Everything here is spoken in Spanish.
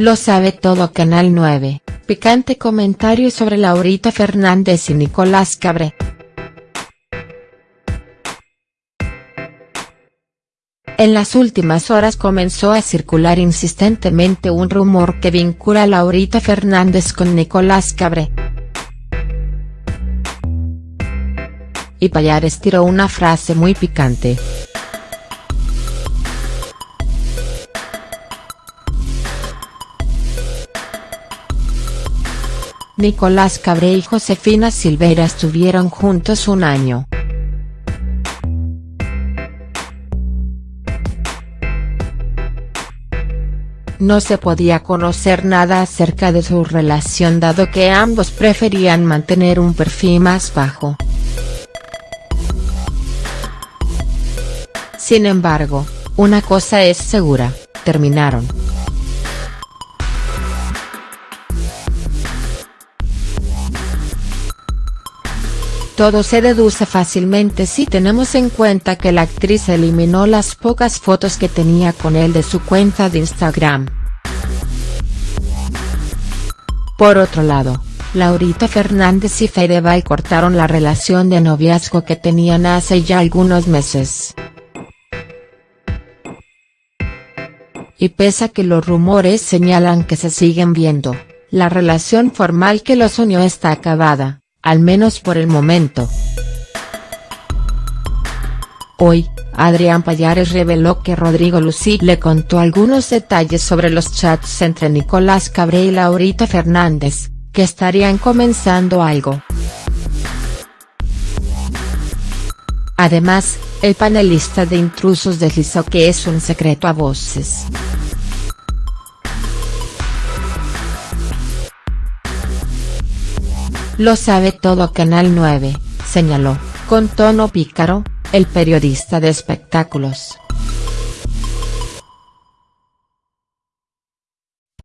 Lo sabe todo Canal 9, picante comentario sobre Laurita Fernández y Nicolás Cabré. En las últimas horas comenzó a circular insistentemente un rumor que vincula a Laurita Fernández con Nicolás Cabré. Y Payares tiró una frase muy picante. Nicolás Cabré y Josefina Silveira estuvieron juntos un año. No se podía conocer nada acerca de su relación dado que ambos preferían mantener un perfil más bajo. Sin embargo, una cosa es segura, terminaron. Todo se deduce fácilmente si tenemos en cuenta que la actriz eliminó las pocas fotos que tenía con él de su cuenta de Instagram. Por otro lado, Laurita Fernández y Fedeval cortaron la relación de noviazgo que tenían hace ya algunos meses. Y pese a que los rumores señalan que se siguen viendo, la relación formal que los unió está acabada al menos por el momento. Hoy, Adrián Payares reveló que Rodrigo Lucí le contó algunos detalles sobre los chats entre Nicolás Cabré y Laurita Fernández, que estarían comenzando algo. Además, el panelista de intrusos deslizó que es un secreto a voces. Lo sabe todo Canal 9, señaló, con tono pícaro, el periodista de espectáculos.